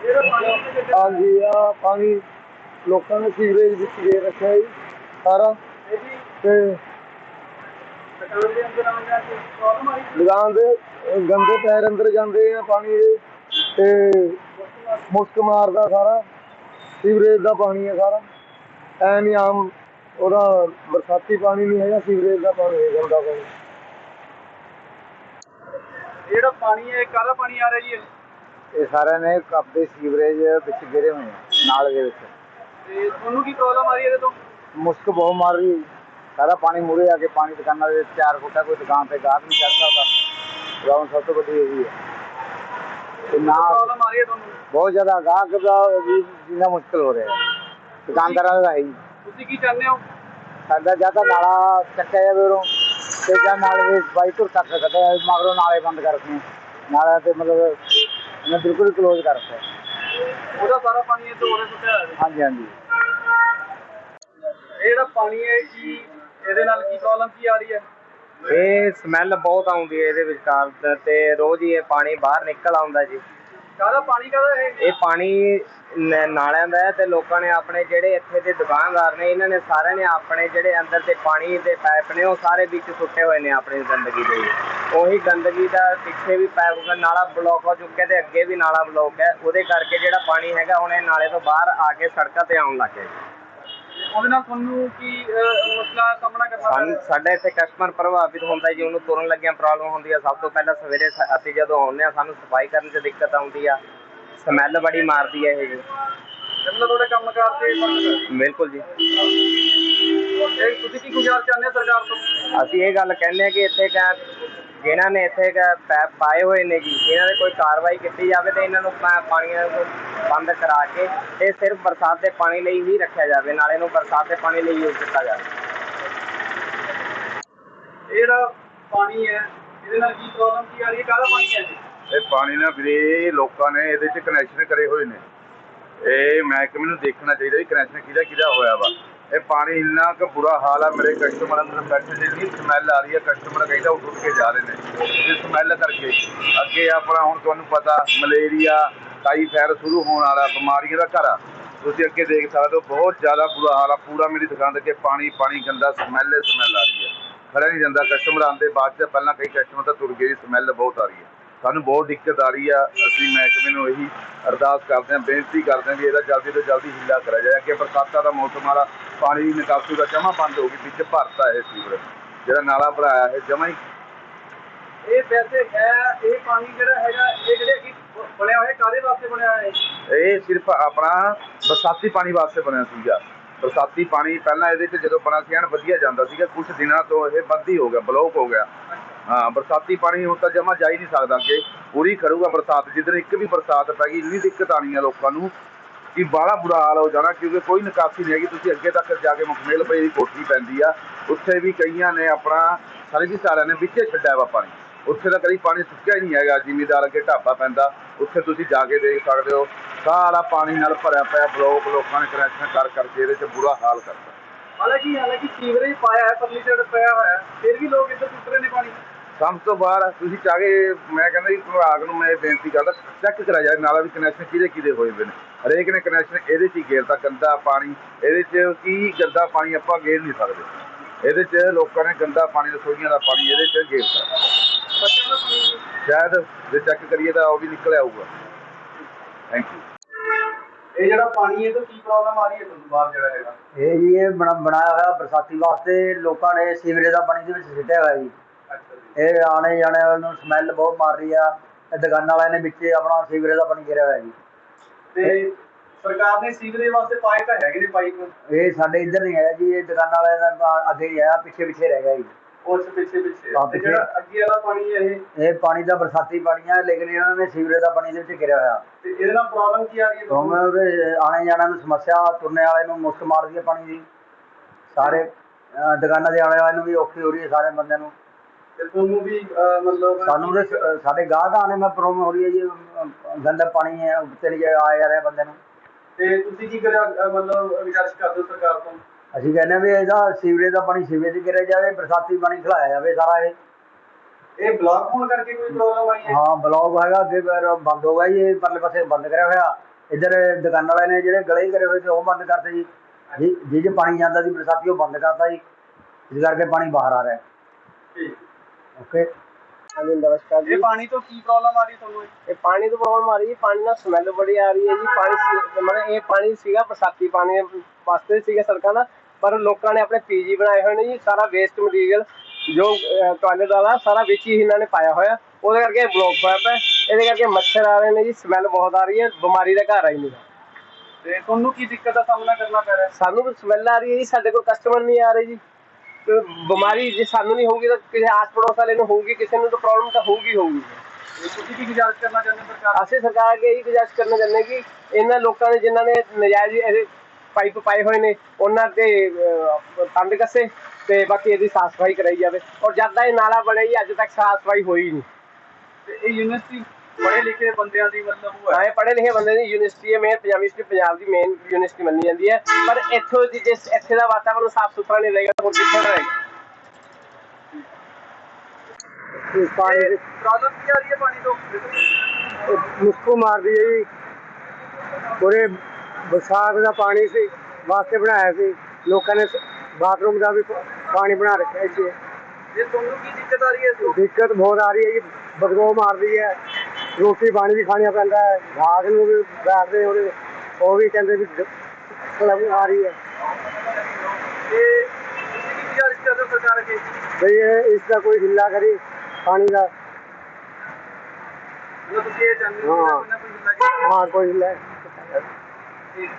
ਹਾਂਜੀ ਆ ਪਾਣੀ ਲੋਕਾਂ ਨੇ ਸੀਵਰੇਜ ਵਿੱਚ ਦੇ ਰੱਖਿਆ ਜੀ, ਸਾਰਾ। ਤੇ ਲਗਾਉਣ ਦੇ ਗੰਦੇ ਪੈਰ ਅੰਦਰ ਜਾਂਦੇ ਆ ਪਾਣੀ ਦੇ, ਤੇ ਮੁਸਕ ਮਾਰਦਾ ਸਾਰਾ, ਸੀਵਰੇਜ ਦਾ ਪਾਣੀ ਹੈ ਸਾਰਾ। ਐ ਨਹੀਂ ਆਮ ਉਹਦਾ ਬਰਸਾਤੀ ਪਾਣੀ ਨਹੀਂ ਹੈਗਾ, ਸੀਵਰੇਜ ਦਾ ਪਾਣੀ ਹੈ ਗੰਦਾ ਪਾਣੀ। ਜਿਹੜਾ ਪਾਣੀ ਹੈ, ਕਾਹਦਾ ਪਾਣੀ ਆ ਰਿਹਾ ਜੀ ਇਹ? ਸਾਰਿਆਂ ਨੇ ਆਪਣੇ ਸੀਵਰੇਜ ਵਿੱਚ ਗਿਰੇ ਹੋਏ ਆ ਨਾਲੇ ਦੇ ਵਿੱਚ। ਤੇ ਤੁਹਾਨੂੰ ਕੀ ਪ੍ਰੋਬਲਮ ਆ ਰਹੀ ਹੈ ਇਹਦੇ ਤੋਂ? ਮੁਸ਼ਕ ਬਹੁਤ ਮਾਰ ਰਹੀ ਹੈ। ਜੀ। ਸਾਰਾ ਪਾਣੀ ਮੂਰੇ ਆ ਕੇ ਪਾਣੀ ਦੁਕਾਨਾਂ ਦੇ ਚਾਰ ਫੁੱਟਾ ਕੋਈ ਦੁਕਾਨ ਤੇ ਗਾਹਕ ਨਹੀਂ ਚੜ ਸਕਦਾ। ਗਰਾਊਂਡ ਸਭ ਤੋਂ ਵੱਡੀ ਇਹੀ ਹੈ। ਤੇ ਨਾ ਪ੍ਰੋਬਲਮ ਆ ਰਹੀ ਹੈ ਤੁਹਾਨੂੰ? ਬਹੁਤ ਜ਼ਿਆਦਾ ਗਾਹਕ ਦਾ ਵੀ ਜੀਣਾ ਮੁਸ਼ਕਲ ਹੋ ਰਿਹਾ ਹੈ। ਦੁਕਾਨਦਾਰਾਂ ਦਾ ਹੈ ਤੁਸੀਂ ਕੀ ਚਾਹੁੰਦੇ ਹੋ? ਸਾਡਾ ਜਾਂ ਤਾਂ ਨਾਲਾ ਚੱਕਿਆ ਜਾਵੇ ਉਰੋਂ ਤੇ ਜਾਂ ਨਾਲੇ ਦੇ ਤੱਕ ਕੱਢਿਆ ਜਾਵੇ ਮਗਰੋਂ ਨਾਲੇ ਬੰਦ ਕਰ ਰੱਖੇ। ਨਾਲੇ ਤੇ ਮਤਲਬ ਇਹਨੇ ਬਿਲਕੁਲ ਕਲੋਜ਼ ਕਰ ਰੱਖਿਆ ਉਹਦਾ ਸਾਰਾ ਪਾਣੀ ਇਹ ਉਹਦੇ ਸੁੱਟਿਆ ਹੋਇਆ ਹਾਂਜੀ ਹਾਂਜੀ। ਇਹ ਜਿਹੜਾ ਪਾਣੀ ਹੈ ਕੀ ਇਹਦੇ ਨਾਲ ਕੀ ਪ੍ਰੋਬਲਮ ਕੀ ਆ ਰਹੀ ਹੈ? ਇਹ ਸਮੈਲ ਬਹੁਤ ਆਉਂਦੀ ਹੈ ਇਹਦੇ ਵਿਚਕਾਰ ਤੇ ਰੋਜ਼ ਹੀ ਇਹ ਪਾਣੀ ਬਾਹਰ ਨਿਕਲ ਆਉਂਦਾ ਜੀ। ਕਾਹਦਾ ਪਾਣੀ ਕਾਹਦਾ ਇਹ? ਇਹ ਪਾਣੀ ਨ- ਨਾਲਿਆਂ ਦਾ ਹੈ ਤੇ ਲੋਕਾਂ ਨੇ ਆਪਣੇ ਜਿਹੜੇ ਇੱਥੇ ਦੇ ਦੁਕਾਨਦਾਰ ਨੇ ਇਹਨਾਂ ਨੇ ਸਾਰਿਆਂ ਨੇ ਆਪਣੇ ਜਿਹੜੇ ਅੰਦਰ ਤੇ ਪਾਣੀ ਦੇ ਪਾਈਪ ਨੇ ਉਹ ਸਾਰੇ ਵਿੱਚ ਸੁੱਟੇ ਹੋਏ ਨੇ ਆਪਣੀ ਗੰਦਗੀ ਦੇ ਉਹੀ ਗੰਦਗੀ ਦਾ ਪਿੱਛੇ ਵੀ ਪਾਈਪ ਨਾਲਾ ਬਲੌਕ ਹੋ ਚੁੱਕਿਆ ਤੇ ਅੱਗੇ ਵੀ ਨਾਲਾ ਬਲੌਕ ਹੈ। ਉਹਦੇ ਕਰਕੇ ਜਿਹੜਾ ਪਾਣੀ ਹੈਗਾ ਹੁਣ ਇਹ ਨਾਲੇ ਤੋਂ ਬਾਹਰ ਆ ਕੇ ਸੜਕਾਂ ਤੇ ਆਉਣ ਲੱਗ ਗਿਆ ਜੀ। ਉਹਦੇ ਨਾਲ ਤੁਹਾਨੂੰ ਕੀ ਅਹ, ਮੁਸ਼ਕਲਾਂ ਦਾ ਸਾਹਮਣਾ ਕਰਨਾ ਪੈ ਸਾਨੂੰ ਰਿਹਾ? ਸਾਡੇ ਇੱਥੇ ਕਸਟਮਰ ਪ੍ਰਭਾਵਿਤ ਹੁੰਦਾ ਜੀ ਉਹਨੂੰ ਤੁਰਨ ਲੱਗਿਆ ਪ੍ਰੋਬਲਮ ਹੁੰਦੀ ਆ ਸਭ ਤੋਂ ਪਹਿਲਾਂ ਸਵੇਰੇ ਸ- ਅਸੀਂ ਜਦੋਂ ਆਉਂਦੇ ਆ ਸਾਨੂੰ ਸਫ਼ਾਈ ਕਰਨ 'ਚ ਦਿੱਕਤ ਆਉਂਦੀ ਆ। ਸਮੈਲ ਬੜੀ ਮਾਰਦੀ ਹੈ ਇਹ। ਜੀ ਮਤਲਬ ਤੁਹਾਡੇ ਕੰਮਕਾਰ ਤੇ ਫ਼ਰਕ ਬਿਲਕੁਲ ਜੀ। ਪੈ ਇਹ ਤੁਸੀਂ ਕੀ ਗੁਜ਼ਾਰ ਚਾਹੁੰਦੇ ਹੋ ਸਰਕਾਰ ਤੋਂ? ਅਸੀਂ ਇਹ ਗੱਲ ਕਹਿੰਦੇ ਆ ਕਿ ਇੱਥੇ ਕਾ ਜਿਨ੍ਹਾਂ ਨੇ ਇੱਥੇ ਕਾ ਪੈਪ ਪਾਏ ਹੋਏ ਨੇ ਜੀ ਇਹਨਾਂ ਦੇ ਕੋਈ ਕਾਰਵਾਈ ਕੀਤੀ ਜਾਵੇ ਤੇ ਇਹਨਾਂ ਨੂੰ ਪਾ- ਪਾਣੀਆਂ ਨੂੰ ਬੰਦ ਕਰਾ ਕੇ ਇਹ ਸਿਰਫ ਬਰਸਾਤ ਦੇ ਪਾਣੀ ਲਈ ਹੀ ਰੱਖਿਆ ਜਾਵੇ ਨਾਲੇ ਨੂੰ ਬਰਸਾਤ ਦੇ ਪਾਣੀ ਲਈ ਯੂਜ਼ ਕੀਤਾ ਜਾਵੇ। ਇਹ ਜਿਹੜਾ ਪਾਣੀ ਹੈ ਇਹਦੇ ਨਾਲ ਕੀ ਪ੍ਰੋਬਲਮ ਕੀ ਆ ਰਹੀ ਹੈ ਕਾਹਦਾ ਪਾਣੀ ਹੈ ਇਹ ਇਹ ਪਾਣੀ ਨਾਲ ਵੀਰੇ ਲੋਕਾਂ ਨੇ ਇਹਦੇ 'ਚ ਕਨੈਕਸ਼ਨ ਕਰੇ ਹੋਏ ਨੇ। ਇਹ ਮਹਿਕਮੇ ਨੂੰ ਦੇਖਣਾ ਚਾਹੀਦਾ ਵੀ ਕਨੈਕਸ਼ਨ ਕਿਹਦਾ ਕਿਹਦਾ ਹੋਇਆ ਵਾ। ਇਹ ਪਾਣੀ ਇੰਨਾ ਕੁ ਬੁਰਾ ਹਾਲ ਆ, ਮੇਰੇ ਕਸਟਮਰਾਂ ਨੂੰ ਬੈਠੇ ਨੇ ਸਮੈਲ ਆ ਰਹੀ ਹੈ ਕਸਟਮਰ ਕਹਿੰਦਾ ਉੱਠ ਉੱਠ ਕੇ ਜਾ ਰਹੇ ਨੇ। ਇਹ ਸਮੈਲ ਕਰਕੇ, ਅੱਗੇ ਆਪਣਾ ਹੁਣ ਤੁਹਾਨੂੰ ਪਤਾ, ਮਲੇਰੀਆ ਟਾਈਫਾਇਡ ਸ਼ੁਰੂ ਹੋਣ ਵਾਲਾ, ਬਿਮਾਰੀਆਂ ਦਾ ਘਰ ਆ। ਤੁਸੀਂ ਅੱਗੇ ਦੇਖ ਸਕਦੇ ਹੋ, ਬਹੁਤ ਜ਼ਿਆਦਾ ਬੁਰਾ ਹਾਲ ਆ। ਪੂਰਾ ਮੇਰੀ ਦੁਕਾਨ ਦੇ ਅੱਗੇ ਪਾਣੀ ਪਾਣੀ ਗੰਦਾ ਸਮੈਲ ਸਮੈਲ ਆ ਰਹੀ ਹੈ ਖੜਾ ਨਹੀਂ ਜਾਂਦਾ ਕਸਟਮਰ ਆਉਂਦੇ ਬਾਅਦ ਚ ਪਹਿਲਾਂ ਕਈ ਕਸਟਮਰ ਤਾਂ ਤੁਰ ਗਏ ਸਮੈਲ ਬਹੁਤ ਆ ਰਹੀ ਹੈ ਸਾਨੂੰ ਬਹੁਤ ਦਿੱਕਤ ਆ ਰਹੀ ਆ। ਅਸੀਂ ਮਹਿਕਮੇ ਨੂੰ ਇਹੀ ਅਰਦਾਸ ਕਰਦੇ ਹਾਂ ਬੇਨਤੀ ਕਰਦੇ ਹਾਂ ਵੀ ਇਹਦਾ ਜਲਦੀ ਤੋਂ ਜਲਦੀ ਹਿੱਲਾ ਕਰਿਆ ਜਾਏ। ਕਿ ਬਰਸਾਤਾਂ ਦਾ ਮੌਸਮ ਵਾਲਾ ਪਾਣੀ ਦੀ ਨਿਕਾਸੀ ਦਾ ਜਮਾ ਬੰਦ ਹੋ ਗਈ ਵਿੱਚ ਭਰਤਾ ਇਹ ਸੀਵਰੇਜ। ਜਿਹੜਾ ਨਾਲਾ ਭਰਾਇਆ ਹੈ ਜਮਾ ਹੀ। ਇਹ ਵੈਸੇ ਹੈ ਇਹ ਪਾਣੀ ਜਿਹੜਾ ਹੈਗਾ ਇਹ ਜਿਹੜੇ ਕੀ ਬਣਿਆ ਹੋਇਆ ਕਾਦੇ ਵਾਸਤੇ ਬਣਿਆ ਹੋਇਆ ਹੈ ਇਹ ਸਿਰਫ ਆਪਣਾ ਬਰਸਾਤੀ ਪਾਣੀ ਵਾਸਤੇ ਬਣਿਆ ਸੀਗਾ। ਬਰਸਾਤੀ ਪਾਣੀ ਪਹਿਲਾਂ ਇਹਦੇ 'ਚ ਜਦੋਂ ਬਣਾ ਸੀ ਐਨ ਵਧੀਆ ਜਾਂਦਾ ਸੀਗਾ। ਕੁਝ ਦਿਨਾਂ ਤੋਂ ਇਹ ਬੰਦ ਹੀ ਹੋ ਗਿਆ ਬਲੌਕ ਹੋ ਗਿਆ। ਹਾਂ, ਬਰਸਾਤੀ ਪਾਣੀ ਹੁਣ ਤਾਂ ਜਮਾ ਜਾ ਹੀ ਨਹੀਂ ਸਕਦਾ ਅੱਗੇ। ਪੂਰੀ ਕਰੂਗਾ ਬਰਸਾਤ, ਜਿੱਦਣ ਇੱਕ ਵੀ ਬਰਸਾਤ ਪੈ ਗਈ, ਇੰਨੀ ਦਿੱਕਤ ਆਣੀ ਆ ਲੋਕਾਂ ਨੂੰ ਕਿ ਬਾਹਲਾ ਬੁਰਾ ਹਾਲ ਹੋ ਜਾਣਾ, ਕਿਉਂਕਿ ਕੋਈ ਨਿਕਾਸੀ ਨਹੀਂ ਹੈਗੀ। ਤੁਸੀਂ ਅੱਗੇ ਤੱਕ ਜਾ ਕੇ ਮੁਕਮੇਲ ਪਈ ਦੀ ਕੋਠੀ ਪੈਂਦੀ ਆ। ਉੱਥੇ ਵੀ ਕਈਆਂ ਨੇ ਆਪਣਾ ਸਰਵਿਸ ਵਾਲਿਆਂ ਨੇ ਵਿੱਚੇ ਛੱਡਿਆ ਵਾ ਪਾਣੀ। ਉੱਥੇ ਤਾਂ ਕਦੀ ਪਾਣੀ ਸੁੱਕਿਆ ਹੀ ਨਹੀਂ ਹੈਗਾ, ਜ਼ਿਮੀਦਾਰ ਅੱਗੇ ਢਾਬਾ ਪੈਂਦਾ। ਉੱਥੇ ਤੁਸੀਂ ਜਾ ਕੇ ਦੇਖ ਸਕਦੇ ਹੋ, ਸਾਰਾ ਪਾਣੀ ਨਾਲ ਭਰਿਆ ਪਿਆ, ਬਲੋਕ ਲੋਕਾਂ ਨੇ ਕਨੈਕਸ਼ਨ ਕਰ ਕਰਕੇ ਇਹਦੇ 'ਚ ਬੁਰਾ ਹਾਲ ਕਰਤਾ। ਹਾਲਾਂਕਿ ਹਾਲਾਂਕਿ ਸੀਵਰੇਜ ਪਾਇਆ ਹੈ ਪਰਲੀ ਸਾਈਡ ਪਿਆ ਹੋਇਆ ਫਿਰ ਵੀ ਲੋਕ ਇੱਧਰ ਸੁੱਟ ਰਹੇ ਨੇ ਪਾਣੀ। ਸਭ ਤੋਂ ਬਾਹਰ ਤੁਸੀਂ ਚਾਹ ਮੈਂ ਕਹਿੰਦਾ ਜੀ ਵਿਭਾਗ ਨੂੰ ਮੈਂ ਇਹ ਬੇਨਤੀ ਕਰਦਾ ਚੈੱਕ ਕਰਾ ਜਾਏ ਨਾਲਾ ਵੀ ਕਨੈਕਸ਼ਨ ਕਿਹਦੇ ਕਿਹਦੇ ਹੋਏ ਹੋਏ ਨੇ। ਹਰੇਕ ਨੇ ਕਨੈਕਸ਼ਨ ਇਹਦੇ 'ਚ ਹੀ ਗੇਰਦਾ ਗੰਦਾ ਪਾਣੀ ਇਹਦੇ 'ਚ ਕੀ ਗੰਦਾ ਪਾਣੀ ਆਪਾਂ ਗੇਰ ਨਹੀਂ ਸਕਦੇ। ਇਹਦੇ 'ਚ ਲੋਕਾਂ ਨੇ ਗੰਦਾ ਪਾਣੀ ਰਸੋਈਆਂ ਦਾ ਪਾਣੀ ਇਹਦੇ 'ਚ ਗੇਰਦਾ ਸ਼ਾਇਦ ਜੇ ਚੈੱਕ ਕਰੀਏ ਤਾਂ ਉਹ ਵੀ ਨਿਕਲ ਆਊਗਾ ਥੈਂਕ ਯੂ ਇਹ ਜਿਹੜਾ ਪਾਣੀ ਹੈ ਇਹ ਤੋਂ ਕੀ ਪ੍ਰੋਬਲਮ ਆ ਰਹੀ ਹੈ ਤੁਹਾਨੂੰ ਬਾਹਰ ਜਿਹੜਾ ਹੈਗਾ? ਇਹ ਜੀ ਇਹ ਬਣਾ- ਬਣਾਇਆ ਹੋਇਆ ਬਰਸਾਤੀ ਵਾਸਤੇ ਲੋਕਾਂ ਨੇ ਸੀਵਰੇਜ ਦਾ ਪਾਣੀ ਦੇ ਵਿੱਚ ਸਿੱਟਿਆ ਹੋਇਆ ਜੀ। ਇਹ ਆਣੇ ਜਾਣੇ ਨੂੰ ਸਮੈਲ ਬਹੁਤ ਮਾਰ ਰਹੀ ਆ। ਇਹ ਦੁਕਾਨਾਂ ਵਾਲਿਆਂ ਨੇ ਵਿੱਚ ਆਪਣਾ ਸੀਵਰੇਜ ਦਾ ਪਾਣੀ ਗਿਰਿਆ ਹੋਇਆ ਜੀ। ਤੇ ਸਰਕਾਰ ਨੇ ਸੀਵਰੇਜ ਵਾਸਤੇ ਪਾਏ ਤਾਂ ਹੈਗੇ ਨੇ ਪਾਈਪ। ਇਹ ਸਾਡੇ ਇੱਧਰ ਨਹੀਂ ਹੈ ਜੀ ਇਹ ਦੁਕਾਨਾਂ ਵਾਲਿਆਂ ਦਾ ਅੱਗੇ ਹੀ ਆਇਆ ਪਿੱਛੇ ਪਿੱਛੇ ਰਹਿ ਗਿਆ ਜੀ। ਉਸ ਪਿੱਛੇ ਪਿੱਛੇ। ਹਾਂ, ਤੇ ਪਿੱਛੇ। ਜਿਹੜਾ ਅੱਗੇ ਵਾਲਾ ਪਾਣੀ ਹੈ ਇਹ? ਇਹ ਪਾਣੀ ਦਾ ਬਰਸਾਤੀ ਪਾਣੀ ਆ ਲੇਕਿਨ ਇਹਨਾਂ ਨੇ ਸੀਵਰੇਜ ਦਾ ਪਾਣੀ ਦੇ ਵਿੱਚ ਗਿਰਿਆ ਹੋਇਆ। ਤੇ ਇਹਦੇ ਨਾਲ ਪ੍ਰੋਬਲਮ ਕੀ ਆ ਰਹੀ ਹੈ? ਤੁਹਾਨੂੰ? ਉਹਦੇ ਆਣੇ ਜਾਣੇ ਨੂੰ ਸਮੱਸਿਆ ਤੁਰਨੇ ਵਾਲੇ ਨੂੰ ਮੁਸ਼ਕ ਮਾਰਦੀ ਹੈ ਪਾਣੀ ਦੀ। ਸਾਰੇ ਅਹ, ਦੁਕਾਨਾਂ ਦੇ ਆਲੇ ਵਾਲੇ ਨੂੰ ਵੀ ਔਖੀ ਹੋ ਰਹੀ ਹੈ ਸਾਰੇ ਬੰਦਿਆਂ ਨੂੰ। ਤੇ ਤੁਹਾਨੂੰ ਵੀ ਅਹ, ਮਤਲਬ ਸਾਨੂੰ ਤੇ ਸ- ਸਾਡੇ ਗਾਹਕ ਆਣੇ ਮੈਂ ਪ੍ਰੋਬਲਮ ਹੋ ਰਹੀ ਹੈ ਜੀ ਅਹ, ਗੰਦਾ ਪਾਣੀ ਹੈ ਉੱਤੇ ਨਹੀਂ ਆ ਜਾ ਰਿਹਾ ਬੰਦੇ ਨੂੰ। ਤੇ ਤੁਸੀਂ ਕੀ ਕਰਿਆ ਅਹ, ਮਤਲਬ ਗੁਜ਼ਾਰਿਸ਼ ਕਰਦੇ ਹੋ ਸਰਕਾਰ ਤੋਂ? ਅਸੀਂ ਕਹਿੰਦੇ ਹਾਂ ਵੀ ਇਹਦਾ ਸੀਵਰੇਜ ਦਾ ਪਾਣੀ ਸੀਵਰੇਜ 'ਚ ਗਿਰਿਆ ਜਾਵੇ ਬਰਸਾਤੀ ਪਾਣੀ ਖਿਲਾਇਆ ਜਾਵੇ ਸਾਰਾ ਇਹ। ਇਹ ਬਲਾਕ ਹੋਣ ਕਰਕੇ ਕੋਈ ਪ੍ਰੋਬਲਮ ਆਈ ਹੈ? ਹਾਂ ਬਲੌਕ ਹੈਗਾ ਅੱਗੇ ਫਿਰ ਬੰਦ ਹੋ ਗਿਆ ਜੀ ਇਹ ਪਰਲੇ ਪਾਸੇ ਬੰਦ ਕਰਿਆ ਹੋਇਆ। ਇੱਧਰ ਦੁਕਾਨਾਂ ਵਾਲੇ ਨੇ ਜਿਹੜੇ ਗਲੇ ਕਰੇ ਹੋਏ ਸੀ ਉਹ ਬੰਦ ਕਰਤੇ ਜੀ। ਜੀ ਜੀ ਜੇ ਪਾਣੀ ਜਾਂਦਾ ਸੀ ਬਰਸਾਤੀ ਉਹ ਬੰਦ ਕਰਤਾ ਜੀ। ਇਸ ਕਰਕੇ ਪਾਣੀ ਬਾਹਰ ਆ ਰਿਹਾ। ਹੈ ਠੀਕ। ਓਕੇ ਹਾਂਜੀ ਨਮਸਕਾਰ ਜੀ। ਇਹ ਪਾਣੀ ਤੋਂ ਕੀ ਪ੍ਰੋਬਲਮ ਆ ਰਹੀ ਤੁਹਾਨੂੰ? ਇਹ? ਪਾਣੀ ਤੋਂ ਪ੍ਰੋਬਲਮ ਆ ਰਹੀ ਹੈ ਪਾਣੀ ਨਾਲ ਸਮੈਲ ਬੜੀ ਆ ਰਹੀ ਹੈ ਜੀ। ਪਾਣੀ ਸੀ- ਮਤਲਬ ਇਹ ਪਾਣੀ ਸੀਗਾ ਬਰਸਾਤੀ ਪਾਣੀ ਵਾਸਤੇ ਸੀਗਾ ਸੜਕਾਂ ਦਾ ਪਰ ਲੋਕਾਂ ਨੇ ਆਪਣੇ ਪੀਜੀ ਬਣਾਏ ਹੋਏ ਨੇ ਜੀ। ਸਾਰਾ ਵੇਸਟ ਮਟੀਰੀਅਲ ਜੋ ਟਾਇਲਟ ਵਾਲਾ ਸਾਰਾ ਵਿੱਚ ਹੀ ਇਹਨਾਂ ਨੇ ਪਾਇਆ ਹੋਇਆ। ਉਹਦੇ ਕਰਕੇ ਬਲੌਕ ਹੋਇਆ ਪਿਆ। ਇਹਦੇ ਕਰਕੇ ਮੱਛਰ ਆ ਰਹੇ ਨੇ ਜੀ ਸਮੈਲ ਬਹੁਤ ਆ ਰਹੀ ਹੈ ਬਿਮਾਰੀ ਦਾ ਘਰ ਆ ਜੀ ਮੇਰਾ ਤੇ ਤੁਹਾਨੂੰ ਕੀ ਦਿੱਕਤ ਦਾ ਸਾਹਮਣਾ ਕਰਨਾ ਪੈ ਰਿਹਾ ਸਾਨੂੰ ਸਮੈਲ ਆ ਰਹੀ ਹੈ ਜੀ ਸਾਡੇ ਕੋਲ ਕਸਟਮਰ ਨਹੀਂ ਆ ਰਹੇ ਜੀ। ਬਿਮਾਰੀ ਜੇ ਸਾਨੂੰ ਨਹੀਂ ਹੋਊਗੀ ਤਾਂ ਕਿਸੇ ਆਸ ਪੜੋਸ ਵਾਲੇ ਨੂੰ ਹੋਊਗੀ ਕਿਸੇ ਨੂੰ ਤਾਂ ਪ੍ਰੋਬਲਮ ਤਾਂ ਹੋਊਗੀ ਹੋਊਗੀ। ਤੇ ਤੁਸੀਂ ਕੀ ਗੁਜ਼ਾਰਿਸ਼ ਕਰਨਾ ਚਾਹੁੰਦੇ ਹੋ ਸਰਕਾਰ ਅਸੀਂ ਸਰਕਾਰ ਅੱਗੇ ਇਹੀ ਗੁਜ਼ਾਰਿਸ਼ ਕਰਨਾ ਚਾਹੁੰਦੇ ਕਿ ਇਹਨਾਂ ਲੋਕਾਂ ਨੇ ਜਿਨ੍ਹਾਂ ਨੇ ਨਜਾਇਜ਼ ਇਹਦੇ ਪਾਈਪ ਪਾਏ ਹੋਏ ਨੇ ਉਹਨਾਂ ਤੇ ਤੰਦ ਕੱਸੇ ਤੇ ਬਾਕੀ ਇਹਦੀ ਸਾਫ਼ ਸਫ਼ਾਈ ਕਰਾਈ ਜਾਵੇ। ਔਰ ਜਦ ਦਾ ਇਹ ਨਾਲਾ ਬਣਿਆ ਜੀ ਅੱਜ ਤੱਕ ਸਾਫ਼ ਸਫ਼ਾਈ ਹੋਈ ਨਹੀਂ। ਤੇ ਇਹ ਯੂਨੀਵਰਸਿਟੀ ਪੜ੍ਹੇ ਲਿਖੇ ਬੰਦਿਆਂ ਦੀ ਮਤਲਬ ਉਹ ਹੈ। ਐ ਪੜ੍ਹੇ ਲਿਖੇ ਬੰਦੇ ਦੀ ਯੂਨੀਵਰਸਿਟੀ ਹੈ ਮੇਨ ਪੰਜਾਬੀ ਯੂਨੀਵਰਸਿਟੀ ਪੰਜਾਬ ਦੀ ਮੇਨ ਯੂਨੀਵਰਸਿਟੀ ਮੰਨੀ ਜਾਂਦੀ ਹੈ। ਪਰ ਇੱਥੋਂ ਦੀ ਜਿਸ ਇੱਥੇ ਦਾ ਵਾਤਾਵਰਨ ਸਾਫ਼ ਸੁਥਰਾ ਨਹੀਂ ਰਹੇਗਾ ਹੋਰ ਕਿੱਥੇ ਰਹੇਗਾ? ਪਾਣੀ ਇਹ ਪ੍ਰੋਬਲਮ ਕੀ ਆ ਰਹੀ ਹੈ ਪਾਣੀ ਤੋਂ? ਮੁਸਕੋ ਮਾਰਦੀ ਹੈ ਜੀ। ਪੂਰੇ ਬਰਸਾਤ ਦਾ ਪਾਣੀ ਸੀ ਵਾਸਤੇ ਬਣਾਇਆ ਸੀ। ਲੋਕਾਂ ਨੇ ਬਾਥਰੂਮ ਦਾ ਵੀ ਪਾਣੀ ਬਣਾ ਰੱਖਿਆ ਇੱਥੇ। ਜੇ ਤੁਹਾਨੂੰ ਕੀ ਦਿੱਕਤ ਆ ਰਹੀ ਹੈ ਇਸ ਦਿੱਕਤ ਬਹੁਤ ਆ ਰਹੀ ਹੈ ਜੀ ਬਦਬੂ ਮਾਰਦੀ ਹੈ। ਰੋਟੀ ਪਾਣੀ ਵੀ ਖਾਣਾ ਪੈਂਦਾ ਹੈ ਘਾਸ ਨੂੰ ਵੀ ਬੈਠਦੇ ਉਹਦੇ ਉਹ ਵੀ ਕਹਿੰਦੇ ਵੀ ਪ੍ਰੋਬਲਮ ਆ ਰਹੀ ਹੈ। ਤੇ ਤੁਸੀਂ ਕੀ ਗੁਜ਼ਾਰਿਸ਼ ਕਰਦੇ ਹੋ ਸਰਕਾਰ ਅੱਗੇ? ਬਈ ਇਹ ਇਸ ਦਾ ਕੋਈ ਹਿੱਲਾ ਕਰੀ ਪਾਣੀ ਦਾ। ਮਤਲਬ ਤੁਸੀਂ ਇਹ ਚਾਹੁੰਦੇ ਹੋ ਕਿ ਹਾਂ। ਕੋਈ ਹਿੱਲਾ ਹਾਂ ਕੋਈ ਹਿੱਲਾ ਠੀਕ।